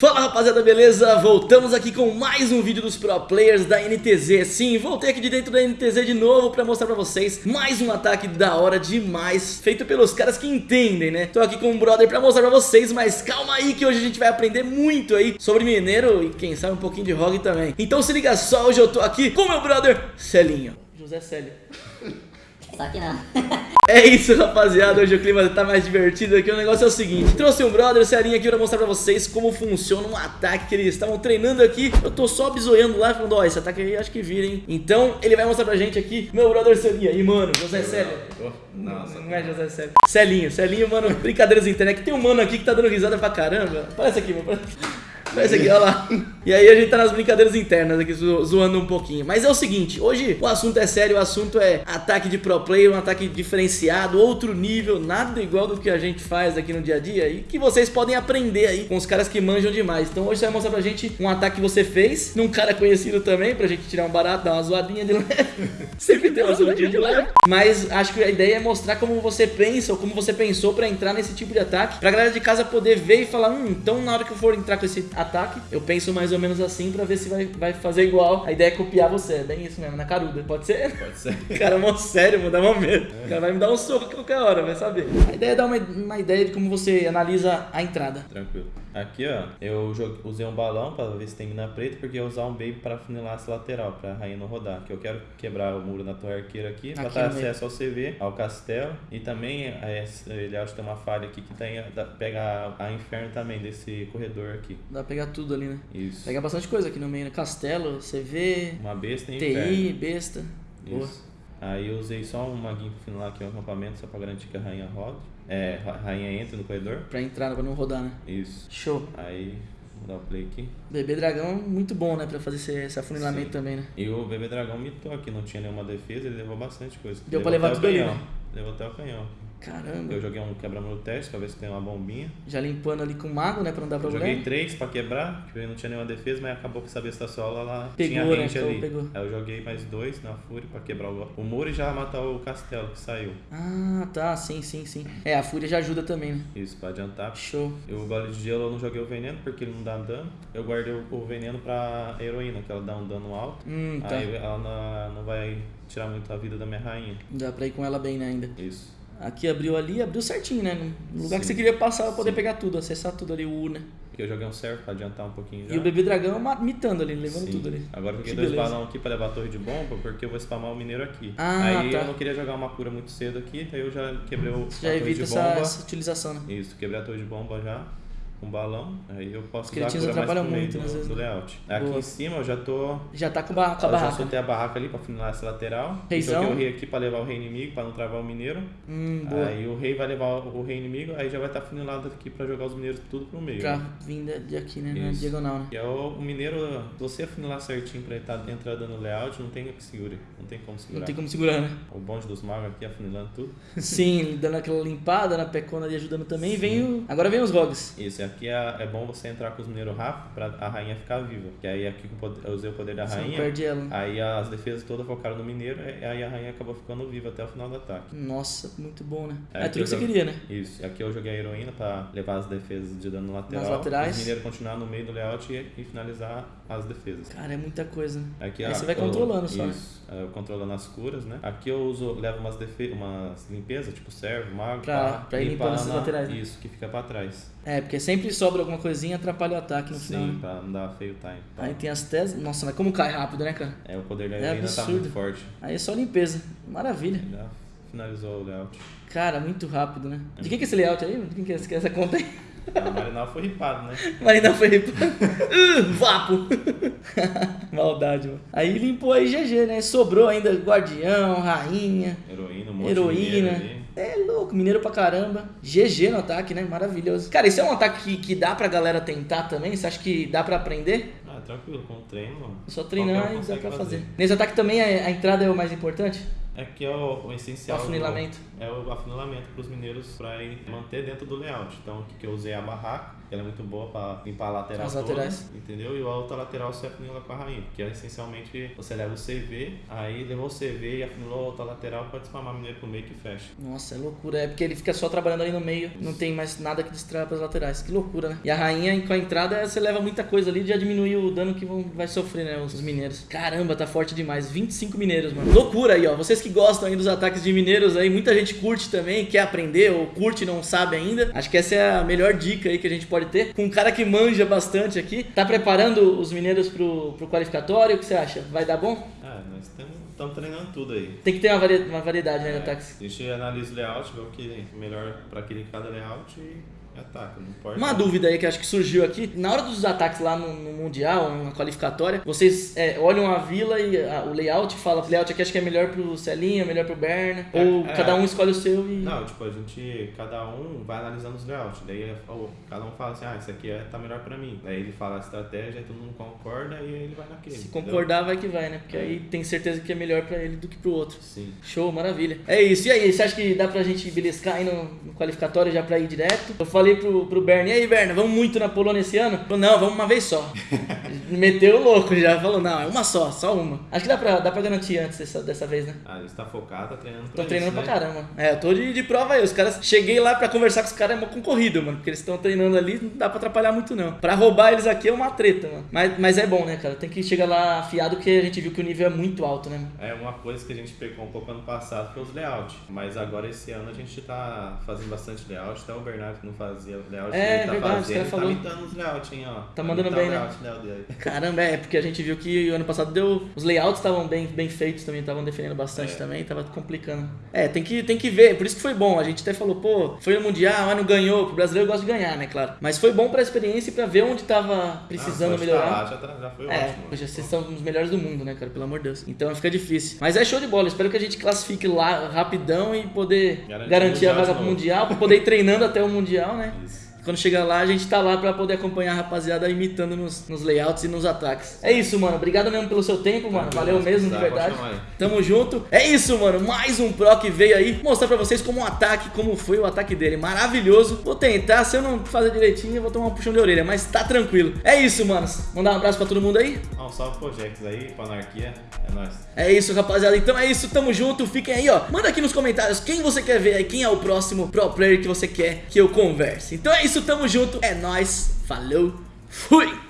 Fala rapaziada, beleza? Voltamos aqui com mais um vídeo dos Pro Players da NTZ Sim, voltei aqui de dentro da NTZ de novo pra mostrar pra vocês mais um ataque da hora demais Feito pelos caras que entendem, né? Tô aqui com um brother pra mostrar pra vocês, mas calma aí que hoje a gente vai aprender muito aí Sobre mineiro e quem sabe um pouquinho de rogue também Então se liga só, hoje eu tô aqui com meu brother Celinho José Célio Só que não. É isso, rapaziada. Hoje o clima tá mais divertido aqui. O negócio é o seguinte: trouxe um brother, Celinho aqui pra mostrar pra vocês como funciona um ataque que eles estavam treinando aqui. Eu tô só bisoiando lá, falando: Ó, esse ataque aí acho que vira, hein? Então ele vai mostrar pra gente aqui, meu brother Celinho. aí, mano, José Célio. Nossa, Não é José Célio. Celinho, Celinho, mano, brincadeiras internet. Tem um mano aqui que tá dando risada pra caramba. Parece aqui, mano. Parece aqui, olha lá. E aí a gente tá nas brincadeiras internas aqui, zo- zoando um pouquinho. Mas é o seguinte, hoje o assunto é sério, o assunto é ataque de pro player, um ataque diferenciado, outro nível, nada igual do que a gente faz aqui no dia a dia e que vocês podem aprender aí com os caras que manjam demais. Então hoje você vai mostrar pra gente um ataque que você fez, num cara conhecido também, pra gente tirar um barato, dar uma zoadinha de leve. Sempre tem uma zoadinha de leve. Mas acho que a ideia é mostrar como você pensa ou como você pensou pra entrar nesse tipo de ataque, pra galera de casa poder ver e falar, hum, então na hora que eu for entrar com esse ataque, eu penso mais ou menos assim pra ver se vai, vai fazer igual. A ideia é copiar você, é bem isso mesmo, na caruda. Pode ser? Pode ser. Cara, mó sério, mano, dá mó medo. O cara vai me dar um soco a qualquer hora, vai saber. A ideia é dar uma, uma ideia de como você analisa a entrada. Tranquilo. Aqui, ó, eu usei um balão pra ver se tem mina preta, porque eu ia usar um baby pra funilar essa lateral, pra rainha não rodar. Que eu quero quebrar o muro na torre arqueira aqui, pra Aqui dar acesso ao CV, ao castelo. E também, é, ele acha que tem uma falha aqui que tem, dá- pega a, a inferno também desse corredor aqui. Dá pra pegar tudo ali, né? Isso. Pega bastante coisa aqui no meio, né? Castelo, CV, Uma besta e TI, inferno. besta. Boa. Aí eu usei só um maguinho pra funilar aqui o acampamento, só pra garantir que a rainha roda. É, a rainha entra no corredor. Pra entrar, pra não rodar, né? Isso. Show. Aí, vou dar o play aqui. Bebê dragão, muito bom, né? Pra fazer esse, esse afunilamento Sim. também, né? E o bebê dragão mitou aqui, não tinha nenhuma defesa, ele levou bastante coisa. Deu pra Levou levar tudo ali, né? Levou até o canhão. Caramba. Eu joguei um quebra-muro teste pra ver se tem uma bombinha. Já limpando ali com o mago, né? Pra não dar Eu problema. joguei três pra quebrar, porque não tinha nenhuma defesa, mas acabou que essa besta sola ela Pegou, tinha né? rente Então ali. pegou. Aí eu joguei mais dois na fúria pra quebrar o, o muro e já matar o castelo que saiu. Ah, tá. Sim, sim, sim. É, a fúria já ajuda também, né? Isso, pra adiantar. Show. E o gole de gelo eu não joguei o veneno porque ele não dá dano. Eu guardei o, o veneno pra heroína, que ela dá um dano alto. Hum, tá. Aí ela não, não vai tirar muito a vida da minha rainha. Dá pra ir com ela bem, né, ainda. Isso. Aqui abriu ali, abriu certinho, né? No lugar que Sim. você queria passar pra poder Sim. pegar tudo, acessar tudo ali, o U, né? Porque eu joguei um servo pra adiantar um pouquinho já. E o bebê dragão mitando ali, levando Sim. tudo ali. Agora eu Que joguei dois balão aqui pra levar a torre de bomba, porque eu vou spamar o mineiro aqui. Ah, aí tá. eu não queria jogar uma cura muito cedo aqui, aí eu já quebrei o, Você a já torre de essa, bomba. essa utilização, né? Isso, quebrei a torre de bomba já, com balão. Aí eu posso Os usar a cretinos cura mais pro meio muito, do, às vezes, do né? layout. Aqui Boa. em cima eu já tô... Já tá com, ba com a eu já barraca. soltei a barraca ali pra funilar essa lateral. Reizão. Joguei o rei aqui pra levar o rei inimigo, pra não travar o mineiro. Hum, boa. Aí o rei vai levar o rei inimigo, aí já vai estar funilado aqui pra jogar os mineiros tudo pro meio. Pra vinda de aqui, né? Na diagonal, né? E é o, o mineiro, se você afunilar certinho pra ele estar dentro dando layout, não tem que segure. Não tem como segurar. Não tem como segurar, né? O bonde dos magos aqui afunilando tudo. Sim, dando aquela limpada na pecona ali, ajudando também. E vem o... Agora vem os rogues. Isso, e aqui é, é bom você entrar com os mineiros rápido pra a rainha ficar viva. Que aí aqui o eu usei o poder da rainha. perde ela, né? Aí as defesas todas focaram no mineiro, e aí a rainha acabou ficando viva até o final do ataque. Nossa, muito bom, né? É, É, tudo que você queria, né? Isso, aqui eu joguei a heroína pra levar as defesas de dano lateral. Nas laterais. Os mineiros continuar no meio do layout e, e finalizar as defesas. Cara, é muita coisa, né? Aqui Aí a- você vai eu- controlando só, né? Isso, é, eu controlando as curas, né? Aqui eu uso, levo umas, defe umas limpezas, tipo servo, mago, Pra- pá, pra ir limpando essas na- laterais, né? Isso, que fica pra trás. É, porque sempre sobra alguma coisinha e atrapalha o ataque no final, Sim, né? pra não dar feio time. pá. Aí tem as teses. Nossa, mas como cai rápido, né, cara? É, o poder da É heroína tá muito forte. Aí é só limpeza. Maravilha. Já finalizou o layout. Cara, muito rápido, né? De quem que é esse layout aí? De quem que é é essa conta aí? A Marinal foi ripado, né? Marina Felipe. uh, vapo. Maldade, mano. Aí limpou aí GG, né? Sobrou ainda guardião, rainha, Heroína, um monte de heroína. É louco, mineiro pra caramba. GG no ataque, né? Maravilhoso. Cara, isso é um ataque que, que dá pra galera tentar também? Você acha que dá pra aprender? Ah, tranquilo, com o treino, mano. Só treinar e dá pra fazer. Nesse ataque também a, a entrada é o mais importante? Aqui é o, o O essencial. do- afunilamento. É o afunilamento para os mineiros para manter dentro do layout. Então, aqui que eu usei a barraca. Ela é muito boa pra limpar a lateral As toda, laterais. entendeu? E a outra lateral você afunila com a rainha, porque é essencialmente você leva o CV, aí levou o CV e afunilou a outra lateral, pode spamar mineiro pro meio que fecha. Nossa, é loucura. É porque ele fica só trabalhando ali no meio, não tem mais nada que distraia pras laterais. Que loucura, né? E a rainha, com a entrada, você leva muita coisa ali, já diminui o dano que vão, vai sofrer, né? Os mineiros. Caramba, tá forte demais. 25 mineiros, mano. Loucura aí, ó. Vocês que gostam aí dos ataques de mineiros aí, muita gente curte também, quer aprender ou curte e não sabe ainda. Acho que essa é a melhor dica aí que a gente pode ter. Com um cara que manja bastante aqui. Tá preparando os mineiros pro, pro qualificatório? O que você acha? Vai dar bom? Ah, nós estamos treinando tudo aí. Tem que ter uma, uma variedade, né, de ataques. A gente analisa o layout, vê o que é melhor pra aquele cada layout e ataca, não. Uma dúvida aí que acho que surgiu aqui. Na hora dos ataques lá no, no Mundial, na qualificatória, vocês é, olham a vila e a- o layout e falam, layout aqui acho que é melhor pro Celinho, melhor pro Berna. É, ou é. cada um escolhe o seu e. Não, tipo, a gente, cada um vai analisando os layouts. Daí é, ó, cada um fala assim, ah, isso aqui é, tá melhor pra mim. Daí ele fala a estratégia, todo mundo concorda e aí ele vai naquele. Se entendeu? concordar, vai que vai, né? Porque aí tem certeza que é melhor pra ele do que pro outro. Sim. Show, maravilha. É isso. E aí, você acha que dá pra gente beliscar aí no, no qualificatório já pra ir direto? Eu falei pro, pro Berna, e aí, Berna, vamos muito na Polônia esse ano? Ele Falou, não, vamos uma vez só. Meteu o louco já, falou, não, é uma só, só uma. Acho que dá pra, dá pra garantir antes dessa, dessa vez, né? Ah, ele está focado, tá treinando pra Tô isso, treinando né? pra caramba. É, eu tô de, de prova aí. Os caras. Cheguei lá pra conversar com os caras, é uma concorrido, mano. Porque eles estão treinando ali, não dá pra atrapalhar muito, não. Pra roubar eles aqui é uma treta, mano. Mas, mas é bom, né, cara? Tem que chegar lá afiado, porque a gente viu que o nível é muito alto, né, mano? É uma coisa que a gente pegou um pouco ano passado foi os layouts. Mas agora esse ano a gente tá fazendo bastante layout. Até o Bernardo que não fazia layout, É, ele tá verdade, os fazendo, ele tá falou. imitando os layouts, hein, ó. Tá mandando bem, né? layout, né. Caramba, é, porque a gente viu que o ano passado deu. Os layouts estavam bem, bem feitos também, estavam defendendo bastante É. também, tava complicando. É, tem que, tem que ver, por isso que foi bom. A gente até falou, pô, foi no Mundial, mas não ganhou, o brasileiro gosta de ganhar, né, claro. Mas foi bom pra experiência e pra ver onde tava precisando Ah, melhorar. tá já, tá- já foi É, ótimo. poxa, vocês são os melhores do mundo, né, cara? Pelo amor de Deus. Então fica difícil. Mas é show de bola. Espero que a gente classifique lá rapidão e poder Garantir garantir, a vaga pro. Mundial, pra poder ir treinando até o Mundial, né? Isso. Quando chegar lá, a gente tá lá pra poder acompanhar a rapaziada imitando nos, nos layouts e nos ataques. É isso, mano. Obrigado mesmo pelo seu tempo, mano. Valeu mesmo, de Tá, verdade. Tamo junto. É isso, mano. Mais um Pro que veio aí mostrar pra vocês como o ataque, como foi o ataque dele. Maravilhoso. Vou tentar. Se eu não fazer direitinho, eu vou tomar um puxão de orelha. Mas tá tranquilo. É isso, manos. Mandar um abraço pra todo mundo aí. Ah, um salve pro Jex aí, pra anarquia. É nóis. É isso, rapaziada. Então é isso, tamo junto. Fiquem aí, ó. Manda aqui nos comentários quem você quer ver aí, quem é o próximo pro player que você quer que eu converse. Então é isso, tamo junto. É nóis. Falou. Fui.